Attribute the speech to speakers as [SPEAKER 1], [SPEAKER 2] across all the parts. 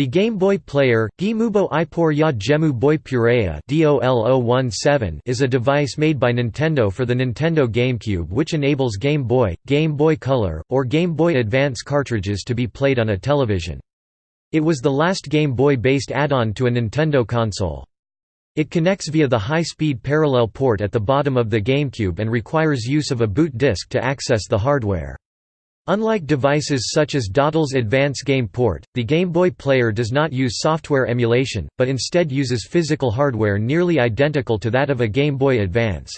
[SPEAKER 1] The Game Boy Player, Gimubo Ipor ya Gemu Boy Purea is a device made by Nintendo for the Nintendo GameCube which enables Game Boy, Game Boy Color, or Game Boy Advance cartridges to be played on a television. It was the last Game Boy-based add-on to a Nintendo console. It connects via the high-speed parallel port at the bottom of the GameCube and requires use of a boot disk to access the hardware. Unlike devices such as Datel's Advance Game Port, the Game Boy Player does not use software emulation, but instead uses physical hardware nearly identical to that of a Game Boy Advance.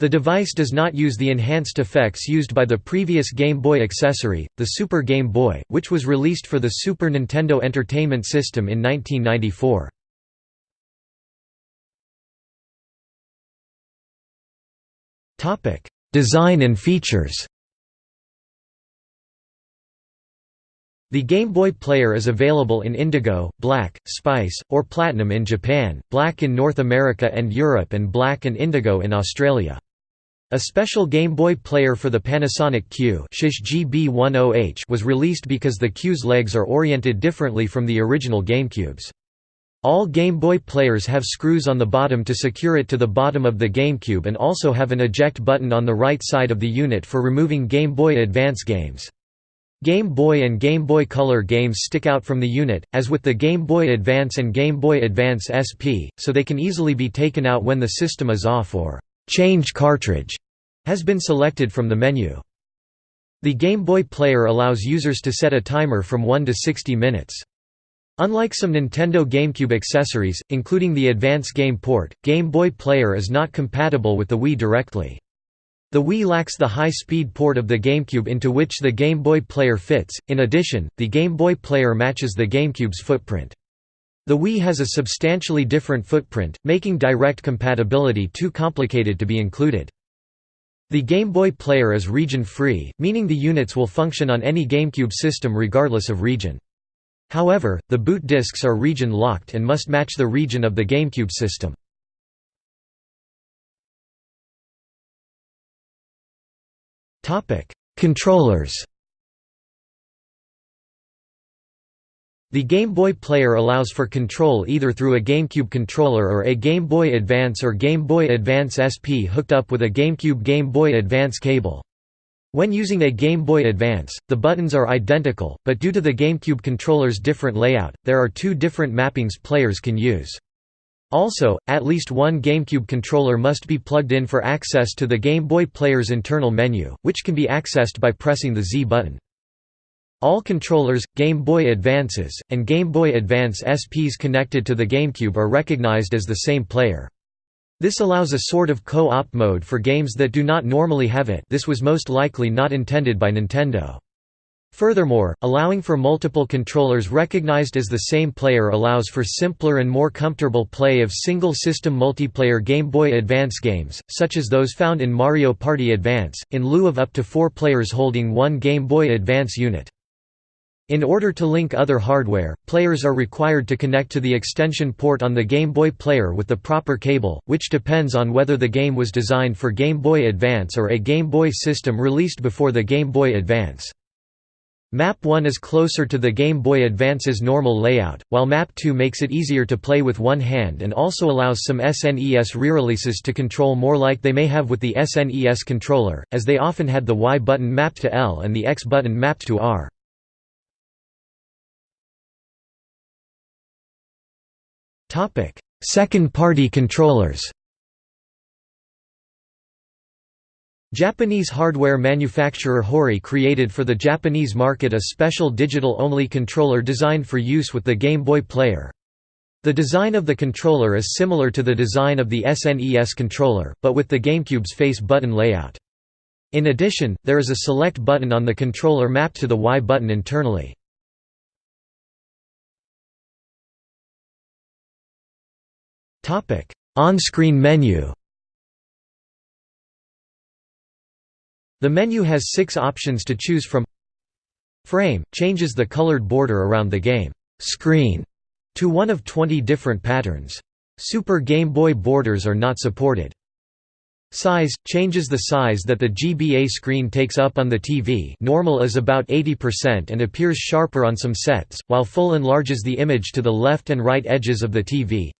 [SPEAKER 1] The device does not use the enhanced effects used by the previous Game Boy accessory, the Super Game Boy, which was released for the Super Nintendo Entertainment System in 1994. Design and features The Game Boy Player is available in Indigo, Black, Spice, or Platinum in Japan, Black in North America and Europe and Black and Indigo in Australia. A special Game Boy Player for the Panasonic Q GB10H was released because the Q's legs are oriented differently from the original GameCube's. All Game Boy players have screws on the bottom to secure it to the bottom of the GameCube and also have an eject button on the right side of the unit for removing Game Boy Advance games. Game Boy and Game Boy Color games stick out from the unit, as with the Game Boy Advance and Game Boy Advance SP, so they can easily be taken out when the system is off or «change cartridge» has been selected from the menu. The Game Boy Player allows users to set a timer from 1 to 60 minutes. Unlike some Nintendo GameCube accessories, including the Advance Game Port, Game Boy Player is not compatible with the Wii directly. The Wii lacks the high-speed port of the GameCube into which the Game Boy Player fits, in addition, the Game Boy Player matches the GameCube's footprint. The Wii has a substantially different footprint, making direct compatibility too complicated to be included. The Game Boy Player is region-free, meaning the units will function on any GameCube system regardless of region. However, the boot discs are region-locked and must match the region of the GameCube system. Controllers The Game Boy Player allows for control either through a GameCube controller or a Game Boy Advance or Game Boy Advance SP hooked up with a GameCube Game Boy Advance cable. When using a Game Boy Advance, the buttons are identical, but due to the GameCube controller's different layout, there are two different mappings players can use. Also, at least one GameCube controller must be plugged in for access to the Game Boy Player's internal menu, which can be accessed by pressing the Z button. All controllers, Game Boy Advances, and Game Boy Advance SPs connected to the GameCube are recognized as the same player. This allows a sort of co-op mode for games that do not normally have it this was most likely not intended by Nintendo. Furthermore, allowing for multiple controllers recognized as the same player allows for simpler and more comfortable play of single-system multiplayer Game Boy Advance games, such as those found in Mario Party Advance, in lieu of up to four players holding one Game Boy Advance unit. In order to link other hardware, players are required to connect to the extension port on the Game Boy Player with the proper cable, which depends on whether the game was designed for Game Boy Advance or a Game Boy system released before the Game Boy Advance. Map 1 is closer to the Game Boy Advance's normal layout, while Map 2 makes it easier to play with one hand and also allows some SNES re-releases to control more like they may have with the SNES controller, as they often had the Y button mapped to L and the X button mapped to R. Second-party controllers Japanese hardware manufacturer Hori created for the Japanese market a special digital-only controller designed for use with the Game Boy Player. The design of the controller is similar to the design of the SNES controller, but with the GameCube's face button layout. In addition, there is a select button on the controller mapped to the Y button internally. On-screen menu The menu has six options to choose from Frame – changes the colored border around the game screen to one of 20 different patterns. Super Game Boy borders are not supported. Size – changes the size that the GBA screen takes up on the TV normal is about 80% and appears sharper on some sets, while full enlarges the image to the left and right edges of the TV.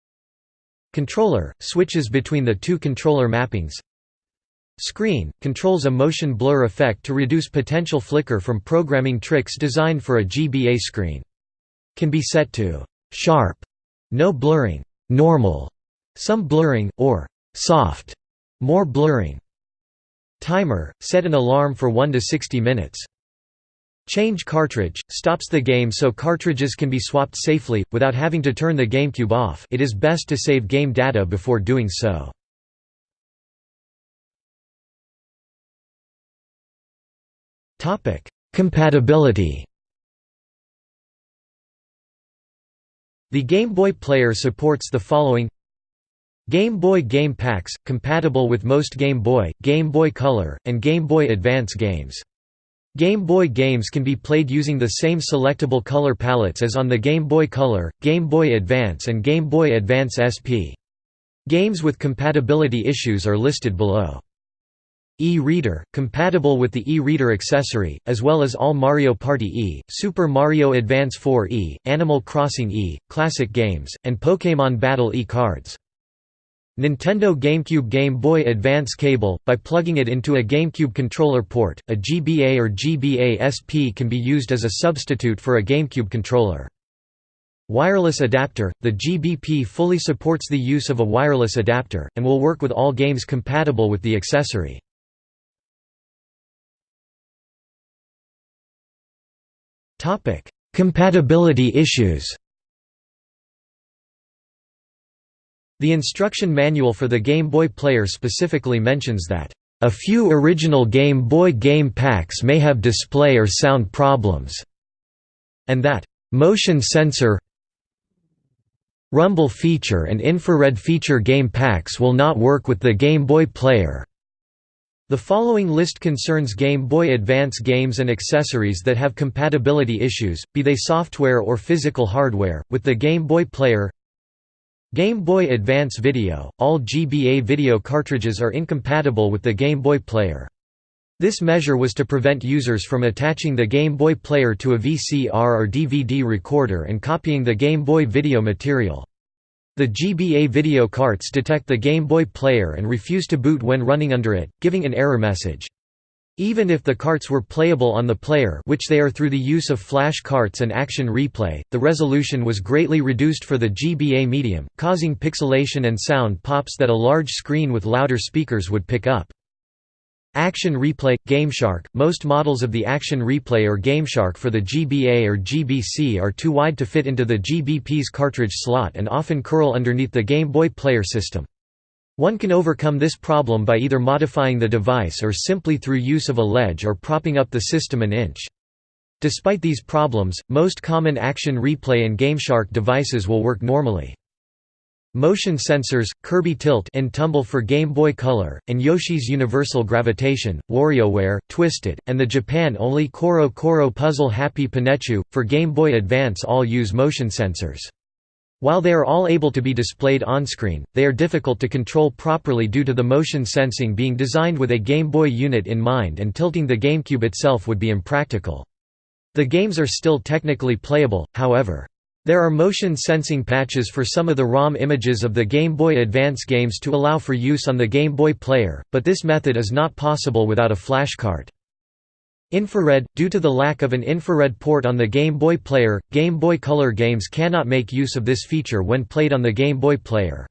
[SPEAKER 1] Controller – switches between the two controller mappings. Screen – controls a motion blur effect to reduce potential flicker from programming tricks designed for a GBA screen. Can be set to «sharp», no blurring, «normal», some blurring, or «soft» More blurring. Timer – set an alarm for 1 to 60 minutes. Change cartridge – stops the game so cartridges can be swapped safely, without having to turn the GameCube off it is best to save game data before doing so. Compatibility The Game Boy Player supports the following Game Boy game packs, compatible with most Game Boy, Game Boy Color, and Game Boy Advance games. Game Boy games can be played using the same selectable color palettes as on the Game Boy Color, Game Boy Advance and Game Boy Advance SP. Games with compatibility issues are listed below. E-Reader, compatible with the E-Reader accessory, as well as all Mario Party E, Super Mario Advance 4 E, Animal Crossing E, Classic Games, and Pokémon Battle E cards. Nintendo GameCube Game Boy Advance cable, by plugging it into a GameCube controller port, a GBA or GBA SP can be used as a substitute for a GameCube controller. Wireless adapter – The GBP fully supports the use of a wireless adapter, and will work with all games compatible with the accessory. Compatibility issues The instruction manual for the Game Boy Player specifically mentions that, "...a few original Game Boy game packs may have display or sound problems," and that, "...motion sensor rumble feature and infrared feature game packs will not work with the Game Boy Player." The following list concerns Game Boy Advance games and accessories that have compatibility issues, be they software or physical hardware, with the Game Boy Player Game Boy Advance Video – All GBA video cartridges are incompatible with the Game Boy Player. This measure was to prevent users from attaching the Game Boy Player to a VCR or DVD recorder and copying the Game Boy video material. The GBA video carts detect the Game Boy Player and refuse to boot when running under it, giving an error message. Even if the carts were playable on the player which they are through the use of flash carts and action replay, the resolution was greatly reduced for the GBA medium, causing pixelation and sound pops that a large screen with louder speakers would pick up. Action Replay – GameShark – Most models of the Action Replay or GameShark for the GBA or GBC are too wide to fit into the GBP's cartridge slot and often curl underneath the Game Boy Player system. One can overcome this problem by either modifying the device or simply through use of a ledge or propping up the system an inch. Despite these problems, most common Action Replay and GameShark devices will work normally. Motion sensors, Kirby Tilt and Tumble for Game Boy Color, and Yoshi's Universal Gravitation, WarioWare, Twisted, and the Japan-only Koro Koro Puzzle Happy Panichu, for Game Boy Advance all use motion sensors. While they are all able to be displayed on-screen, they are difficult to control properly due to the motion sensing being designed with a Game Boy unit in mind and tilting the GameCube itself would be impractical. The games are still technically playable, however. There are motion sensing patches for some of the ROM images of the Game Boy Advance games to allow for use on the Game Boy Player, but this method is not possible without a flashcard. Infrared – Due to the lack of an infrared port on the Game Boy Player, Game Boy Color games cannot make use of this feature when played on the Game Boy Player.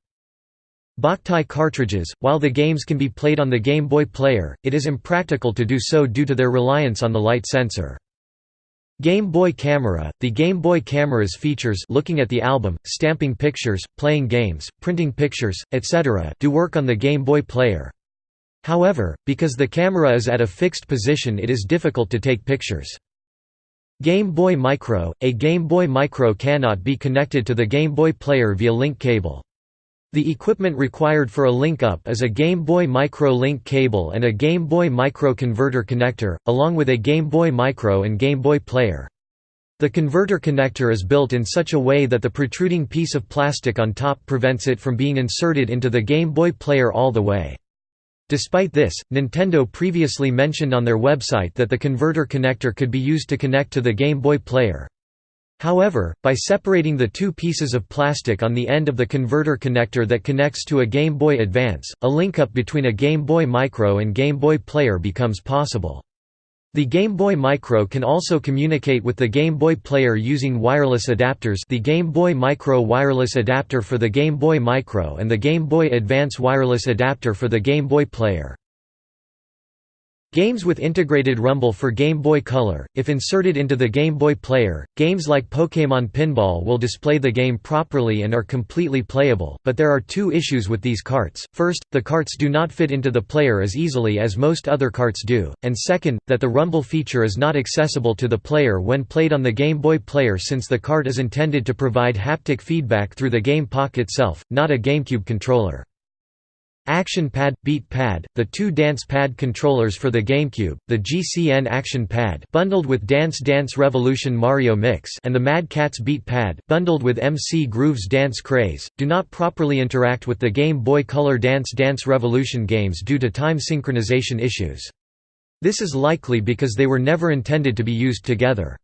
[SPEAKER 1] Boktai cartridges – While the games can be played on the Game Boy Player, it is impractical to do so due to their reliance on the light sensor. Game Boy Camera – The Game Boy Camera's features looking at the album, stamping pictures, playing games, printing pictures, etc. do work on the Game Boy Player. However, because the camera is at a fixed position it is difficult to take pictures. Game Boy Micro – A Game Boy Micro cannot be connected to the Game Boy Player via link cable. The equipment required for a link-up is a Game Boy Micro link cable and a Game Boy Micro converter connector, along with a Game Boy Micro and Game Boy Player. The converter connector is built in such a way that the protruding piece of plastic on top prevents it from being inserted into the Game Boy Player all the way. Despite this, Nintendo previously mentioned on their website that the converter connector could be used to connect to the Game Boy player. However, by separating the two pieces of plastic on the end of the converter connector that connects to a Game Boy Advance, a link-up between a Game Boy Micro and Game Boy Player becomes possible. The Game Boy Micro can also communicate with the Game Boy Player using wireless adapters the Game Boy Micro wireless adapter for the Game Boy Micro and the Game Boy Advance wireless adapter for the Game Boy Player. Games with integrated rumble for Game Boy Color, if inserted into the Game Boy Player, games like Pokémon Pinball will display the game properly and are completely playable, but there are two issues with these carts, first, the carts do not fit into the player as easily as most other carts do, and second, that the rumble feature is not accessible to the player when played on the Game Boy Player since the cart is intended to provide haptic feedback through the game Pocket itself, not a GameCube controller. Action Pad – Beat Pad, the two Dance Pad controllers for the GameCube, the GCN Action Pad bundled with Dance Dance Revolution Mario Mix and the Mad Catz Beat Pad bundled with MC Groovz Dance Craze, do not properly interact with the Game Boy Color Dance Dance Revolution games due to time synchronization issues. This is likely because they were never intended to be used together.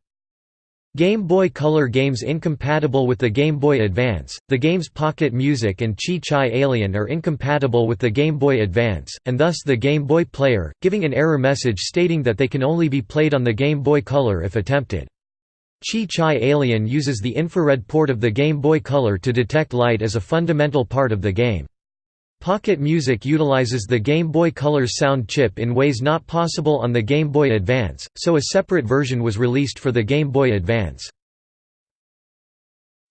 [SPEAKER 1] Game Boy Color games incompatible with the Game Boy Advance, the games Pocket Music and Chi Chi Alien are incompatible with the Game Boy Advance, and thus the Game Boy Player, giving an error message stating that they can only be played on the Game Boy Color if attempted. Chi Chi Alien uses the infrared port of the Game Boy Color to detect light as a fundamental part of the game. Pocket Music utilizes the Game Boy Color's sound chip in ways not possible on the Game Boy Advance, so a separate version was released for the Game Boy Advance.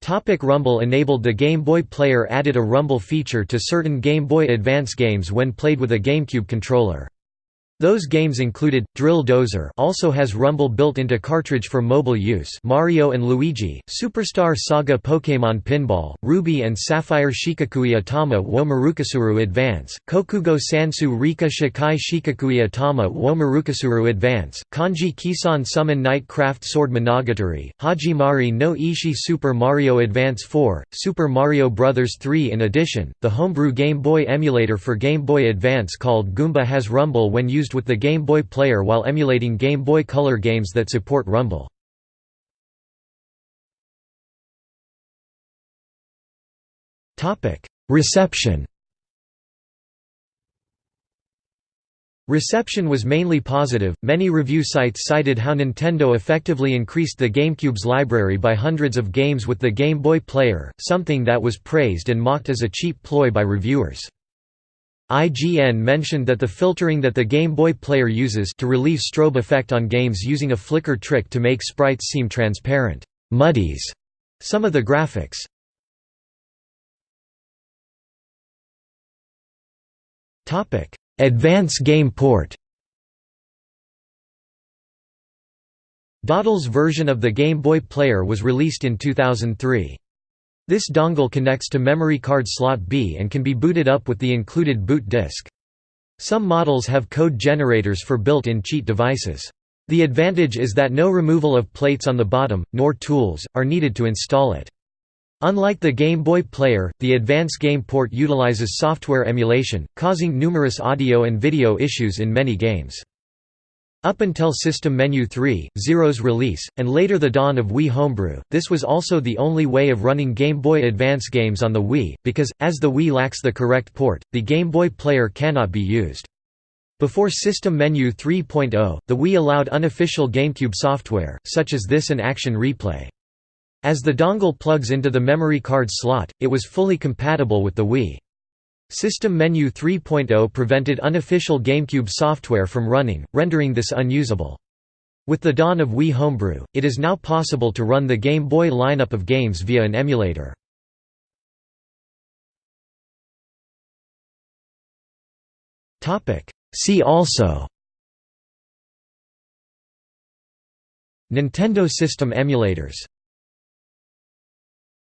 [SPEAKER 1] Topic Rumble enabled The Game Boy Player added a rumble feature to certain Game Boy Advance games when played with a GameCube controller. Those games included Drill Dozer, also has rumble built into cartridge for mobile use. Mario and Luigi, Superstar Saga, Pokémon Pinball, Ruby and Sapphire Shikakui Atama wo Marukasuru Advance, Kokugo Sansu Rika Shikai Shikakui Atama wo Marukasuru Advance, Kanji Kisan Summon Night Craft Sword Monogatari, Hajimari no Ishi Super Mario Advance 4, Super Mario Bros. 3 In addition, the homebrew Game Boy emulator for Game Boy Advance called Goomba has rumble when used with the Game Boy Player while emulating Game Boy Color games that support Rumble. Reception Reception was mainly positive. Many review sites cited how Nintendo effectively increased the GameCube's library by hundreds of games with the Game Boy Player, something that was praised and mocked as a cheap ploy by reviewers. IGN mentioned that the filtering that the Game Boy Player uses to relieve strobe effect on games using a flicker trick to make sprites seem transparent muddies some of the graphics. Advance Game Port Datel's version of the Game Boy Player was released in 2003. This dongle connects to memory card slot B and can be booted up with the included boot disk. Some models have code generators for built-in cheat devices. The advantage is that no removal of plates on the bottom, nor tools, are needed to install it. Unlike the Game Boy Player, the Advance Game Port utilizes software emulation, causing numerous audio and video issues in many games. Up until System Menu 3, Zero's release, and later the dawn of Wii Homebrew, this was also the only way of running Game Boy Advance games on the Wii, because, as the Wii lacks the correct port, the Game Boy Player cannot be used. Before System Menu 3.0, the Wii allowed unofficial GameCube software, such as this and Action Replay. As the dongle plugs into the memory card slot, it was fully compatible with the Wii. System Menu 3.0 prevented unofficial GameCube software from running, rendering this unusable. With the dawn of Wii Homebrew, it is now possible to run the Game Boy lineup of games via an emulator. See also Nintendo System emulators